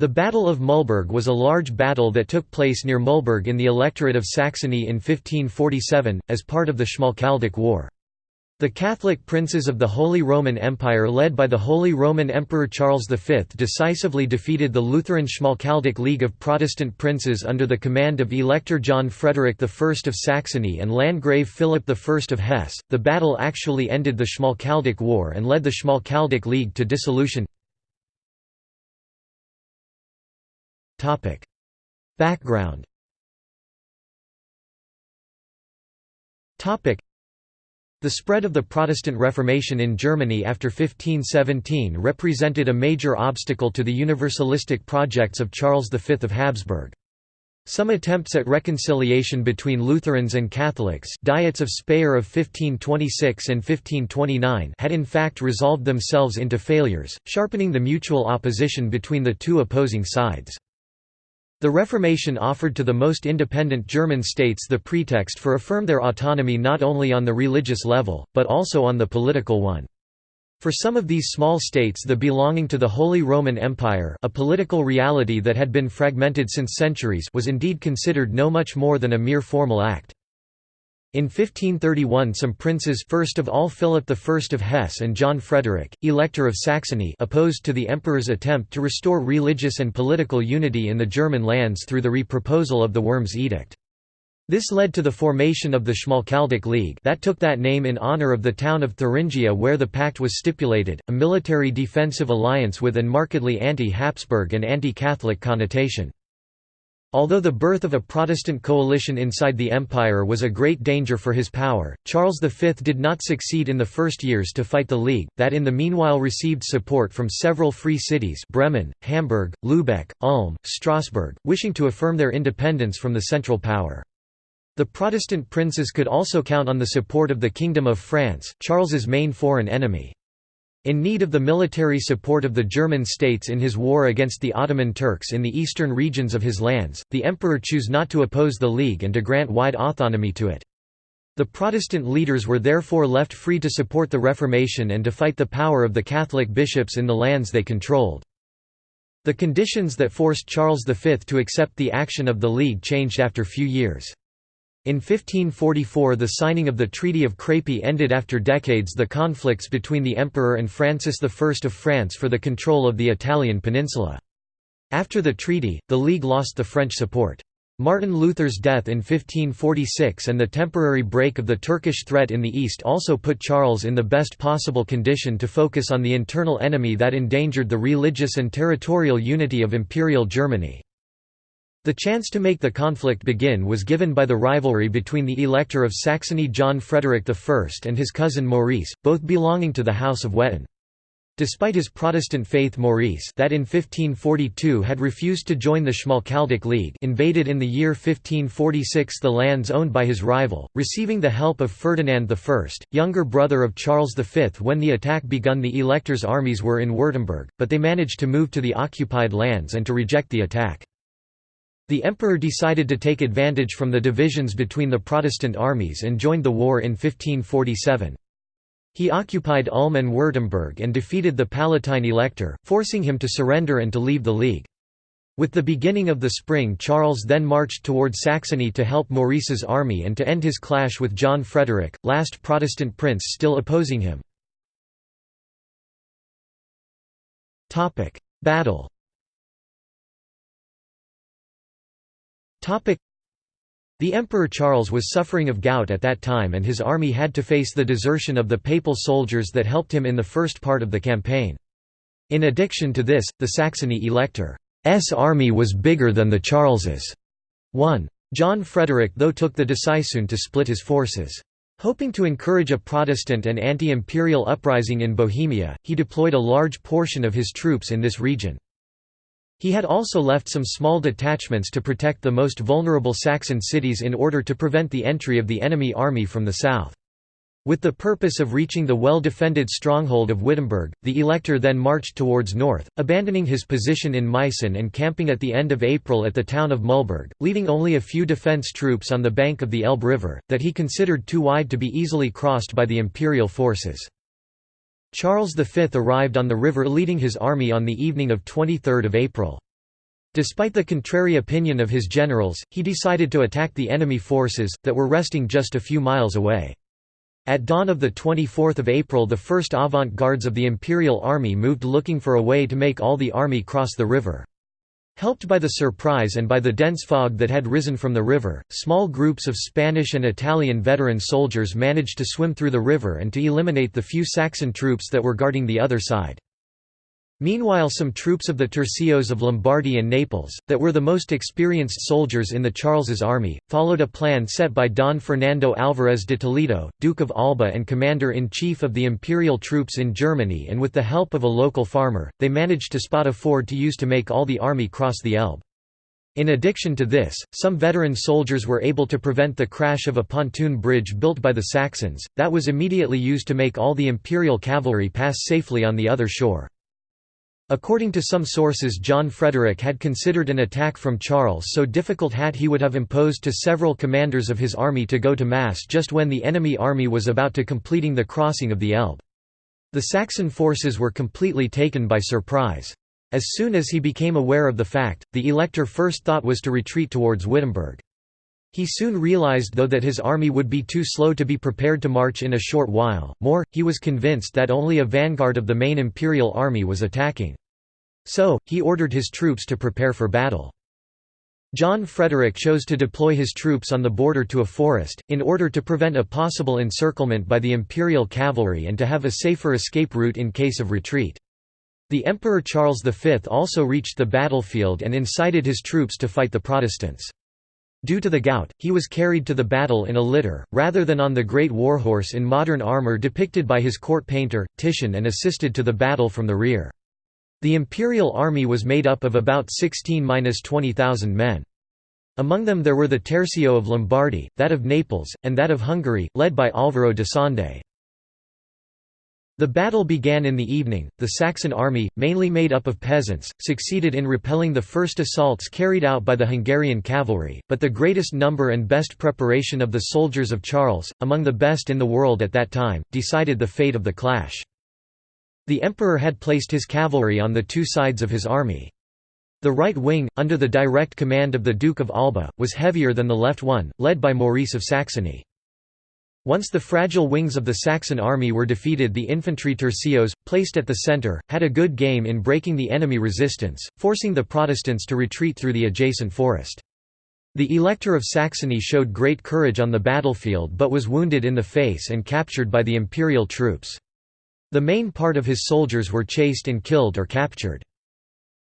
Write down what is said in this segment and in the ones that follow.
The Battle of Mühlberg was a large battle that took place near Mühlberg in the electorate of Saxony in 1547, as part of the Schmalkaldic War. The Catholic princes of the Holy Roman Empire led by the Holy Roman Emperor Charles V decisively defeated the Lutheran Schmalkaldic League of Protestant princes under the command of Elector John Frederick I of Saxony and Landgrave Philip I of Hesse. The battle actually ended the Schmalkaldic War and led the Schmalkaldic League to dissolution. Topic. Background Topic. The spread of the Protestant Reformation in Germany after 1517 represented a major obstacle to the universalistic projects of Charles V of Habsburg. Some attempts at reconciliation between Lutherans and Catholics Diets of Speyer of 1526 and 1529 had in fact resolved themselves into failures, sharpening the mutual opposition between the two opposing sides. The Reformation offered to the most independent German states the pretext for affirm their autonomy not only on the religious level, but also on the political one. For some of these small states the belonging to the Holy Roman Empire a political reality that had been fragmented since centuries was indeed considered no much more than a mere formal act. In 1531 some princes first of all Philip I of Hesse and John Frederick, Elector of Saxony opposed to the emperor's attempt to restore religious and political unity in the German lands through the reproposal of the Worms Edict. This led to the formation of the Schmalkaldic League that took that name in honor of the town of Thuringia where the pact was stipulated, a military defensive alliance with an markedly anti-Habsburg and anti-Catholic connotation. Although the birth of a Protestant coalition inside the empire was a great danger for his power, Charles V did not succeed in the first years to fight the League, that in the meanwhile received support from several free cities Bremen, Hamburg, Lübeck, Ulm, Strasbourg, wishing to affirm their independence from the central power. The Protestant princes could also count on the support of the Kingdom of France, Charles's main foreign enemy. In need of the military support of the German states in his war against the Ottoman Turks in the eastern regions of his lands, the emperor chose not to oppose the League and to grant wide autonomy to it. The Protestant leaders were therefore left free to support the Reformation and to fight the power of the Catholic bishops in the lands they controlled. The conditions that forced Charles V to accept the action of the League changed after few years. In 1544 the signing of the Treaty of Crépy ended after decades the conflicts between the emperor and Francis I of France for the control of the Italian peninsula. After the treaty, the League lost the French support. Martin Luther's death in 1546 and the temporary break of the Turkish threat in the east also put Charles in the best possible condition to focus on the internal enemy that endangered the religious and territorial unity of Imperial Germany. The chance to make the conflict begin was given by the rivalry between the Elector of Saxony John Frederick I and his cousin Maurice, both belonging to the House of Wettin. Despite his Protestant faith Maurice that in 1542 had refused to join the Schmalkaldic League invaded in the year 1546 the lands owned by his rival, receiving the help of Ferdinand I, younger brother of Charles V when the attack begun the elector's armies were in Württemberg, but they managed to move to the occupied lands and to reject the attack. The emperor decided to take advantage from the divisions between the Protestant armies and joined the war in 1547. He occupied Ulm and Württemberg and defeated the Palatine elector, forcing him to surrender and to leave the League. With the beginning of the spring Charles then marched toward Saxony to help Maurice's army and to end his clash with John Frederick, last Protestant prince still opposing him. Battle The Emperor Charles was suffering of gout at that time and his army had to face the desertion of the papal soldiers that helped him in the first part of the campaign. In addition to this, the Saxony elector's army was bigger than the Charles's. 1. John Frederick though took the decisive to split his forces. Hoping to encourage a Protestant and anti-imperial uprising in Bohemia, he deployed a large portion of his troops in this region. He had also left some small detachments to protect the most vulnerable Saxon cities in order to prevent the entry of the enemy army from the south. With the purpose of reaching the well-defended stronghold of Wittenberg, the elector then marched towards north, abandoning his position in Meissen and camping at the end of April at the town of Mühlberg, leaving only a few defence troops on the bank of the Elbe River, that he considered too wide to be easily crossed by the imperial forces. Charles V arrived on the river leading his army on the evening of 23 April. Despite the contrary opinion of his generals, he decided to attack the enemy forces, that were resting just a few miles away. At dawn of 24 April the first avant-gardes of the Imperial Army moved looking for a way to make all the army cross the river. Helped by the surprise and by the dense fog that had risen from the river, small groups of Spanish and Italian veteran soldiers managed to swim through the river and to eliminate the few Saxon troops that were guarding the other side. Meanwhile some troops of the tercios of Lombardy and Naples, that were the most experienced soldiers in the Charles's army, followed a plan set by Don Fernando Álvarez de Toledo, Duke of Alba and commander-in-chief of the imperial troops in Germany and with the help of a local farmer, they managed to spot a ford to use to make all the army cross the Elbe. In addition to this, some veteran soldiers were able to prevent the crash of a pontoon bridge built by the Saxons, that was immediately used to make all the imperial cavalry pass safely on the other shore. According to some sources John Frederick had considered an attack from Charles so difficult that he would have imposed to several commanders of his army to go to mass just when the enemy army was about to completing the crossing of the Elbe. The Saxon forces were completely taken by surprise. As soon as he became aware of the fact, the elector first thought was to retreat towards Wittenberg. He soon realized though that his army would be too slow to be prepared to march in a short while, more, he was convinced that only a vanguard of the main imperial army was attacking. So, he ordered his troops to prepare for battle. John Frederick chose to deploy his troops on the border to a forest, in order to prevent a possible encirclement by the imperial cavalry and to have a safer escape route in case of retreat. The Emperor Charles V also reached the battlefield and incited his troops to fight the Protestants. Due to the gout, he was carried to the battle in a litter, rather than on the great warhorse in modern armour depicted by his court painter, Titian and assisted to the battle from the rear. The imperial army was made up of about 16–20,000 men. Among them there were the Tercio of Lombardy, that of Naples, and that of Hungary, led by Álvaro de Sande. The battle began in the evening. The Saxon army, mainly made up of peasants, succeeded in repelling the first assaults carried out by the Hungarian cavalry, but the greatest number and best preparation of the soldiers of Charles, among the best in the world at that time, decided the fate of the clash. The emperor had placed his cavalry on the two sides of his army. The right wing, under the direct command of the Duke of Alba, was heavier than the left one, led by Maurice of Saxony. Once the fragile wings of the Saxon army were defeated the infantry tercios, placed at the centre, had a good game in breaking the enemy resistance, forcing the Protestants to retreat through the adjacent forest. The Elector of Saxony showed great courage on the battlefield but was wounded in the face and captured by the imperial troops. The main part of his soldiers were chased and killed or captured.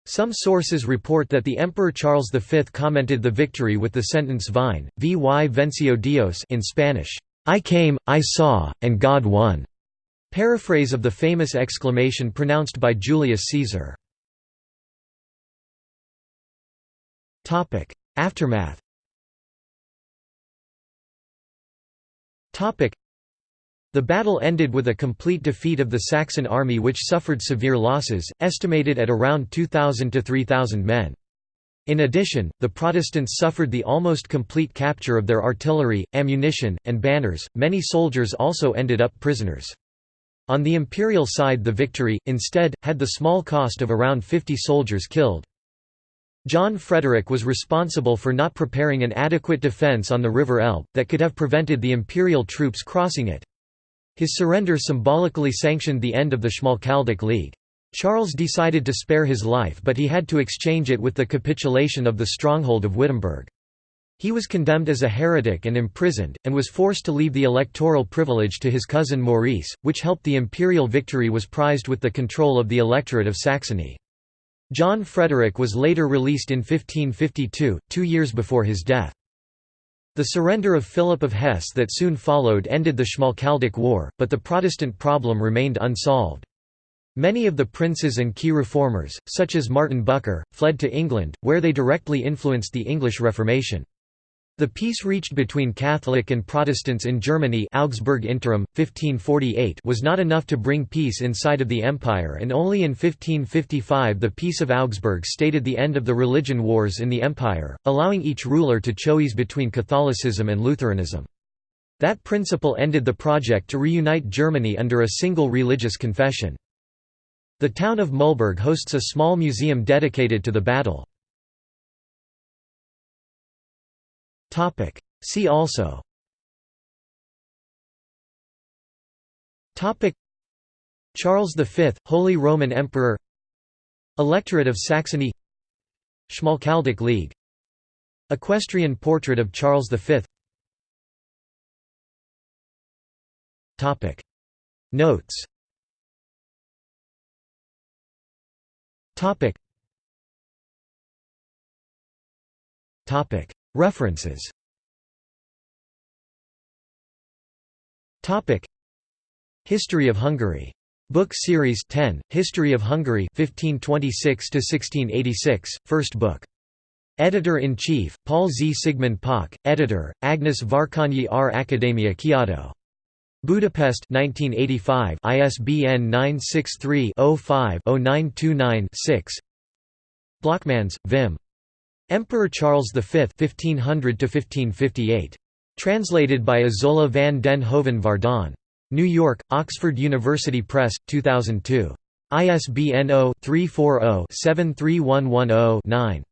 Some sources report that the Emperor Charles V commented the victory with the sentence Vine, vy venció Dios in Spanish. I came, I saw, and God won. Paraphrase of the famous exclamation pronounced by Julius Caesar. Aftermath the battle ended with a complete defeat of the Saxon army which suffered severe losses, estimated at around 2,000 to 3,000 men. In addition, the Protestants suffered the almost complete capture of their artillery, ammunition, and banners. Many soldiers also ended up prisoners. On the imperial side, the victory, instead, had the small cost of around 50 soldiers killed. John Frederick was responsible for not preparing an adequate defence on the River Elbe, that could have prevented the imperial troops crossing it. His surrender symbolically sanctioned the end of the Schmalkaldic League. Charles decided to spare his life but he had to exchange it with the capitulation of the stronghold of Wittenberg. He was condemned as a heretic and imprisoned, and was forced to leave the electoral privilege to his cousin Maurice, which helped the imperial victory was prized with the control of the electorate of Saxony. John Frederick was later released in 1552, two years before his death. The surrender of Philip of Hesse that soon followed ended the Schmalkaldic War, but the Protestant problem remained unsolved. Many of the princes and key reformers, such as Martin Bucer, fled to England, where they directly influenced the English Reformation. The peace reached between Catholic and Protestants in Germany Augsburg Interim, 1548 was not enough to bring peace inside of the empire and only in 1555 the Peace of Augsburg stated the end of the religion wars in the empire, allowing each ruler to choose between Catholicism and Lutheranism. That principle ended the project to reunite Germany under a single religious confession. The town of Mühlberg hosts a small museum dedicated to the battle. See also. Charles V, Holy Roman Emperor. Electorate of Saxony. Schmalkaldic League. Equestrian portrait of Charles V Notes. References History of Hungary. Book Series 10, History of Hungary 1526–1686, First book. Editor-in-Chief, Paul Z. Sigmund Pock, Editor, Agnes Várkonyi R. Akadémiai Kiadó. Budapest 1985 ISBN 963-05-0929-6 Blockmans, Wim. Emperor Charles V 1500 -1558. Translated by Isola van den Hoven Vardon. New York, Oxford University Press, 2002. ISBN 0-340-73110-9.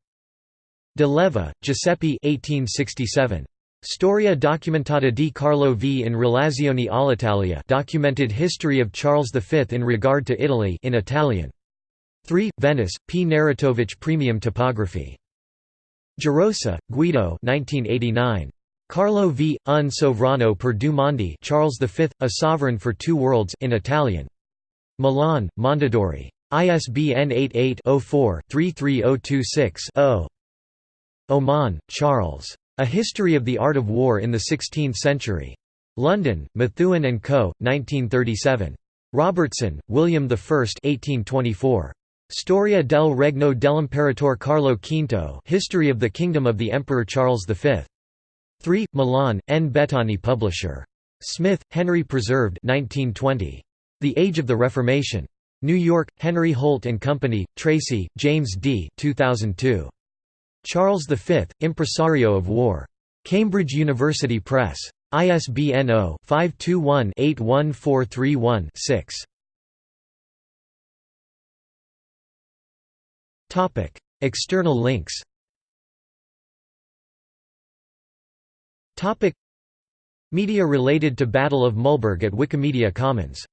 De Leva, Giuseppe 1867. Storia documentata di Carlo V in relazione all'Italia documented history of Charles V in regard to Italy in Italian. 3. Venice, P. Narratovich Premium Topography. Gerosa, Guido 1989. Carlo V. Un sovrano per due mondi Charles V, A Sovereign for Two Worlds in Italian. Milan, Mondadori. ISBN 88-04-33026-0. Oman, Charles. A History of the Art of War in the Sixteenth Century. London, Methuen and Co., 1937. Robertson, William I 1824. Storia del Regno dell'Imperatore Carlo V History of the Kingdom of the Emperor Charles V. 3. Milan, N. Bettoni publisher. Smith, Henry Preserved 1920. The Age of the Reformation. New York, Henry Holt & Company, Tracy, James D. 2002. Charles V, Impresario of War. Cambridge University Press. ISBN 0-521-81431-6. External links Media related to Battle of Mühlberg at Wikimedia Commons